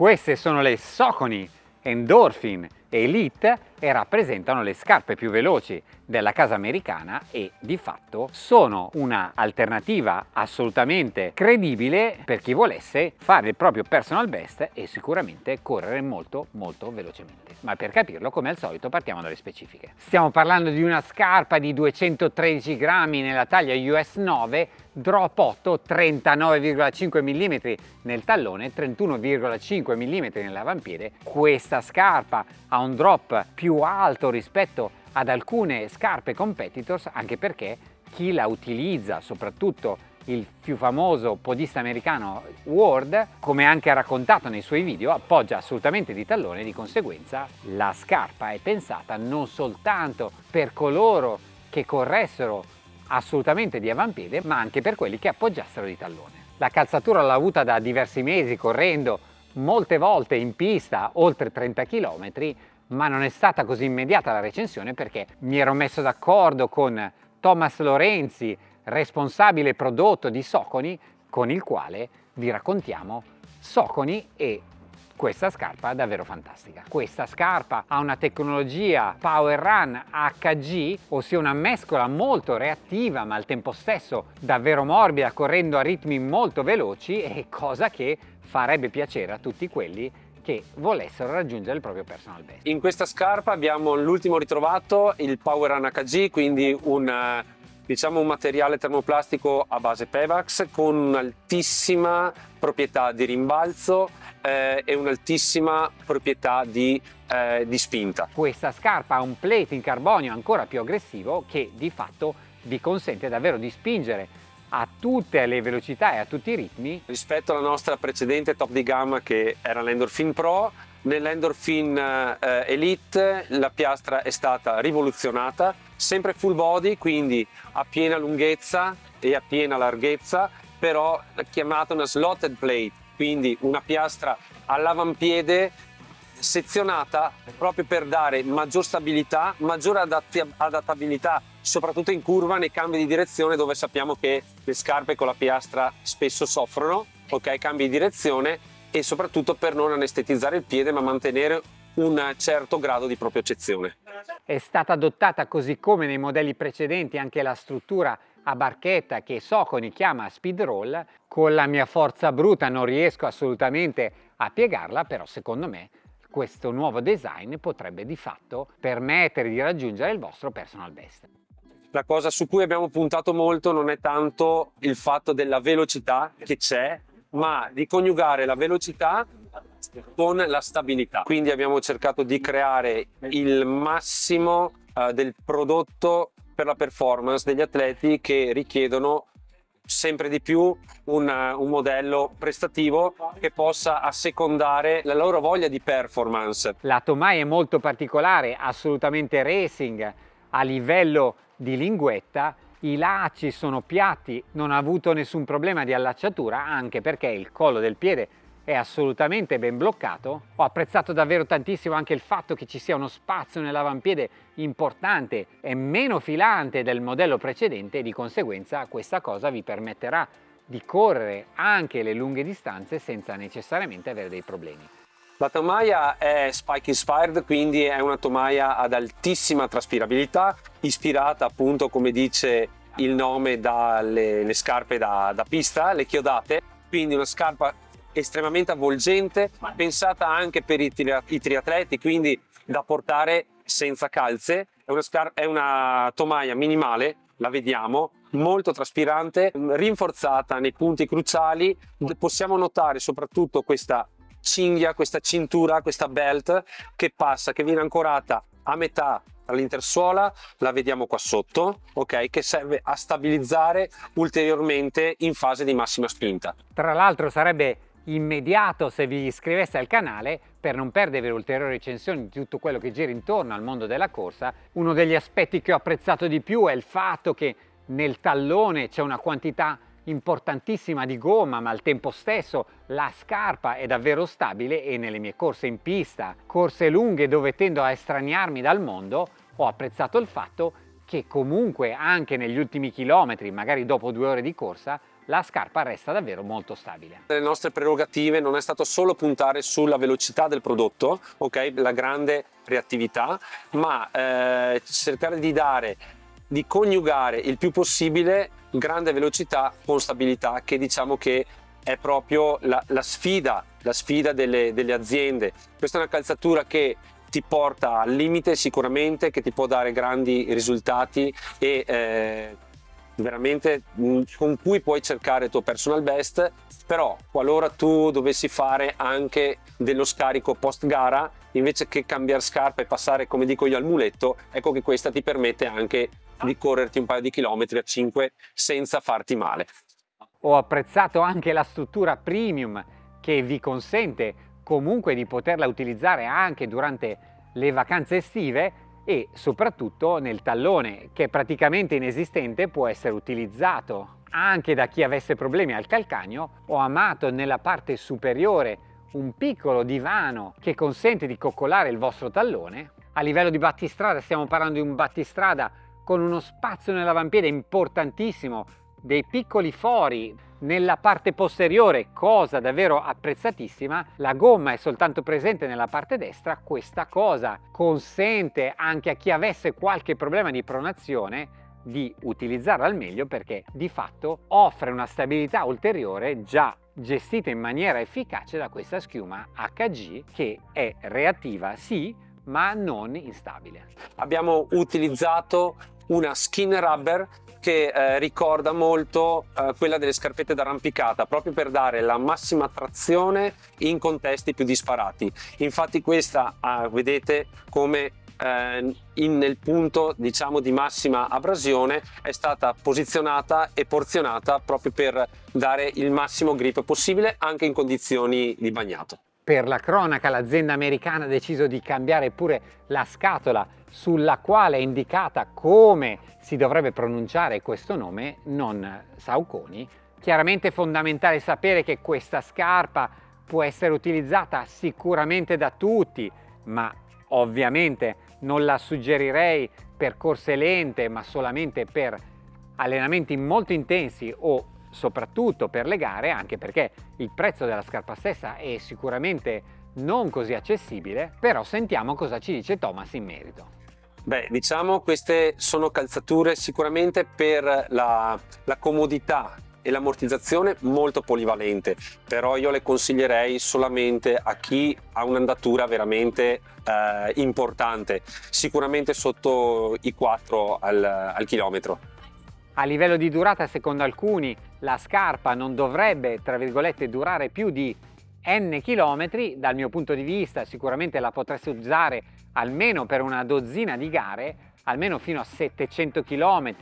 Queste sono le Socony Endorphin Elite e rappresentano le scarpe più veloci della casa americana e di fatto sono una alternativa assolutamente credibile per chi volesse fare il proprio personal best e sicuramente correre molto molto velocemente. Ma per capirlo come al solito partiamo dalle specifiche. Stiamo parlando di una scarpa di 213 grammi nella taglia US 9 drop 8 39,5 mm nel tallone 31,5 mm nell'avampiede questa scarpa ha un drop più alto rispetto ad alcune scarpe competitors anche perché chi la utilizza soprattutto il più famoso podista americano Ward, come anche ha raccontato nei suoi video, appoggia assolutamente di tallone, di conseguenza la scarpa è pensata non soltanto per coloro che corressero assolutamente di avampiede, ma anche per quelli che appoggiassero di tallone. La calzatura l'ho avuta da diversi mesi correndo molte volte in pista, oltre 30 km, ma non è stata così immediata la recensione perché mi ero messo d'accordo con Thomas Lorenzi, responsabile prodotto di Soconi, con il quale vi raccontiamo Soconi e questa scarpa è davvero fantastica. Questa scarpa ha una tecnologia Power Run HG, ossia una mescola molto reattiva ma al tempo stesso davvero morbida, correndo a ritmi molto veloci e cosa che farebbe piacere a tutti quelli che volessero raggiungere il proprio personal best. In questa scarpa abbiamo l'ultimo ritrovato, il Power Run HG, quindi un diciamo un materiale termoplastico a base Pevax con un'altissima proprietà di rimbalzo eh, e un'altissima proprietà di, eh, di spinta. Questa scarpa ha un plate in carbonio ancora più aggressivo che di fatto vi consente davvero di spingere a tutte le velocità e a tutti i ritmi. Rispetto alla nostra precedente top di gamma che era l'Endorphin Pro, nell'Endorphin eh, Elite la piastra è stata rivoluzionata, sempre full body, quindi a piena lunghezza e a piena larghezza, però chiamata una slotted plate, quindi una piastra all'avampiede sezionata proprio per dare maggior stabilità, maggiore adattabilità soprattutto in curva nei cambi di direzione dove sappiamo che le scarpe con la piastra spesso soffrono, ok, cambi di direzione e soprattutto per non anestetizzare il piede ma mantenere un certo grado di propriocezione. È stata adottata così come nei modelli precedenti anche la struttura a barchetta che Soconi chiama speed roll, con la mia forza bruta non riesco assolutamente a piegarla, però secondo me questo nuovo design potrebbe di fatto permettere di raggiungere il vostro personal best. La cosa su cui abbiamo puntato molto non è tanto il fatto della velocità che c'è, ma di coniugare la velocità con la stabilità. Quindi abbiamo cercato di creare il massimo uh, del prodotto per la performance degli atleti che richiedono sempre di più un, un, modello prestativo che possa assecondare la loro voglia di performance. La Tomai è molto particolare, assolutamente racing a livello di linguetta i lacci sono piatti, non ha avuto nessun problema di allacciatura anche perché il collo del piede è assolutamente ben bloccato. Ho apprezzato davvero tantissimo anche il fatto che ci sia uno spazio nell'avampiede importante e meno filante del modello precedente e di conseguenza questa cosa vi permetterà di correre anche le lunghe distanze senza necessariamente avere dei problemi. La tomaia è spike inspired, quindi è una tomaia ad altissima traspirabilità, ispirata appunto come dice il nome dalle scarpe da, da pista, le chiodate, quindi una scarpa estremamente avvolgente, pensata anche per i, i triatleti, quindi da portare senza calze. È una, è una tomaia minimale, la vediamo, molto traspirante, rinforzata nei punti cruciali. Possiamo notare soprattutto questa cinghia, questa cintura, questa belt che passa, che viene ancorata a metà all'intersuola, la vediamo qua sotto, ok, che serve a stabilizzare ulteriormente in fase di massima spinta. Tra l'altro sarebbe immediato se vi iscriveste al canale per non perdere ulteriori recensioni di tutto quello che gira intorno al mondo della corsa. Uno degli aspetti che ho apprezzato di più è il fatto che nel tallone c'è una quantità importantissima di gomma ma al tempo stesso la scarpa è davvero stabile e nelle mie corse in pista, corse lunghe dove tendo a estraniarmi dal mondo, ho apprezzato il fatto che comunque anche negli ultimi chilometri, magari dopo due ore di corsa, la scarpa resta davvero molto stabile. Le nostre prerogative non è stato solo puntare sulla velocità del prodotto, ok, la grande reattività, ma eh, cercare di dare di coniugare il più possibile grande velocità con stabilità che diciamo che è proprio la, la sfida, la sfida delle, delle aziende. Questa è una calzatura che ti porta al limite sicuramente, che ti può dare grandi risultati e eh, veramente mm, con cui puoi cercare il tuo personal best. Però qualora tu dovessi fare anche dello scarico post gara invece che cambiare scarpa e passare come dico io al muletto ecco che questa ti permette anche di correrti un paio di chilometri a 5 senza farti male. Ho apprezzato anche la struttura premium che vi consente comunque di poterla utilizzare anche durante le vacanze estive e soprattutto nel tallone che è praticamente inesistente può essere utilizzato anche da chi avesse problemi al calcagno ho amato nella parte superiore un piccolo divano che consente di coccolare il vostro tallone. A livello di battistrada stiamo parlando di un battistrada con uno spazio nell'avampiede importantissimo dei piccoli fori nella parte posteriore, cosa davvero apprezzatissima, la gomma è soltanto presente nella parte destra, questa cosa consente anche a chi avesse qualche problema di pronazione di utilizzarla al meglio perché di fatto offre una stabilità ulteriore già gestita in maniera efficace da questa schiuma HG che è reattiva sì ma non instabile. Abbiamo utilizzato una skin rubber che eh, ricorda molto eh, quella delle scarpette d'arrampicata proprio per dare la massima trazione in contesti più disparati. Infatti questa eh, vedete come eh, in, nel punto diciamo di massima abrasione è stata posizionata e porzionata proprio per dare il massimo grip possibile anche in condizioni di bagnato per la cronaca l'azienda americana ha deciso di cambiare pure la scatola sulla quale è indicata come si dovrebbe pronunciare questo nome, non Sauconi. Chiaramente è fondamentale sapere che questa scarpa può essere utilizzata sicuramente da tutti, ma ovviamente non la suggerirei per corse lente, ma solamente per allenamenti molto intensi o soprattutto per le gare, anche perché il prezzo della scarpa stessa è sicuramente non così accessibile, però sentiamo cosa ci dice Thomas in merito. Beh, diciamo queste sono calzature sicuramente per la, la comodità e l'ammortizzazione molto polivalente, però io le consiglierei solamente a chi ha un'andatura veramente eh, importante, sicuramente sotto i 4 al, al chilometro. A livello di durata, secondo alcuni, la scarpa non dovrebbe, tra virgolette, durare più di n chilometri, dal mio punto di vista sicuramente la potreste usare almeno per una dozzina di gare, almeno fino a 700 km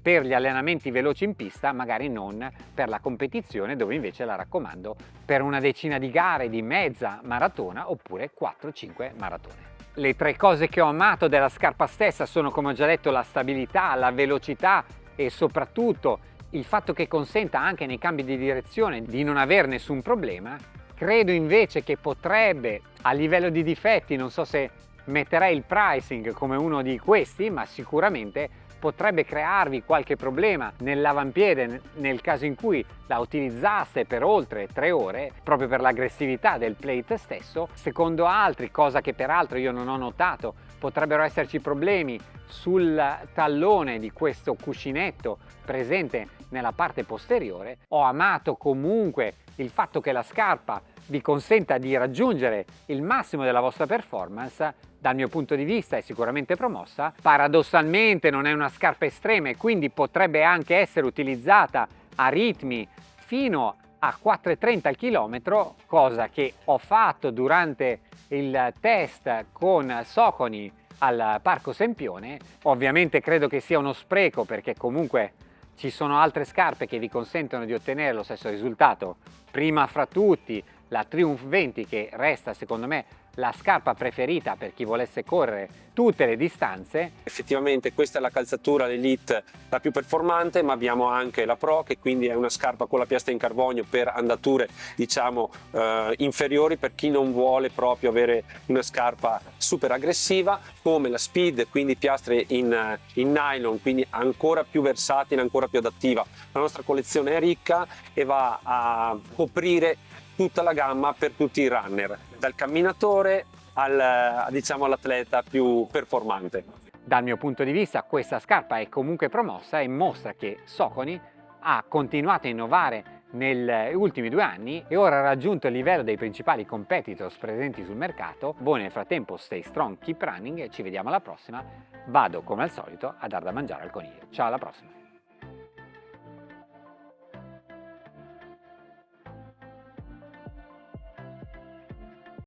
per gli allenamenti veloci in pista, magari non per la competizione dove invece la raccomando per una decina di gare di mezza maratona oppure 4-5 maratone. Le tre cose che ho amato della scarpa stessa sono come ho già detto la stabilità, la velocità e soprattutto il fatto che consenta anche nei cambi di direzione di non avere nessun problema Credo invece che potrebbe, a livello di difetti, non so se metterei il pricing come uno di questi, ma sicuramente potrebbe crearvi qualche problema nell'avampiede nel caso in cui la utilizzaste per oltre tre ore proprio per l'aggressività del plate stesso secondo altri cosa che peraltro io non ho notato potrebbero esserci problemi sul tallone di questo cuscinetto presente nella parte posteriore. Ho amato comunque il fatto che la scarpa vi consenta di raggiungere il massimo della vostra performance dal mio punto di vista è sicuramente promossa. Paradossalmente non è una scarpa estrema e quindi potrebbe anche essere utilizzata a ritmi fino a 4,30 al chilometro cosa che ho fatto durante il test con Soconi al Parco Sempione. Ovviamente credo che sia uno spreco perché comunque ci sono altre scarpe che vi consentono di ottenere lo stesso risultato. Prima fra tutti la Triumph 20 che resta secondo me la scarpa preferita per chi volesse correre tutte le distanze. Effettivamente questa è la calzatura l'Elite la più performante ma abbiamo anche la Pro che quindi è una scarpa con la piastra in carbonio per andature diciamo eh, inferiori per chi non vuole proprio avere una scarpa super aggressiva come la Speed quindi piastre in, in nylon quindi ancora più versatile ancora più adattiva la nostra collezione è ricca e va a coprire tutta la gamma per tutti i runner dal camminatore al, diciamo, all'atleta più performante. Dal mio punto di vista questa scarpa è comunque promossa e mostra che Soconi ha continuato a innovare negli ultimi due anni e ora ha raggiunto il livello dei principali competitors presenti sul mercato. Voi nel frattempo stay strong, keep running e ci vediamo alla prossima. Vado come al solito a dar da mangiare al coniglio. Ciao alla prossima!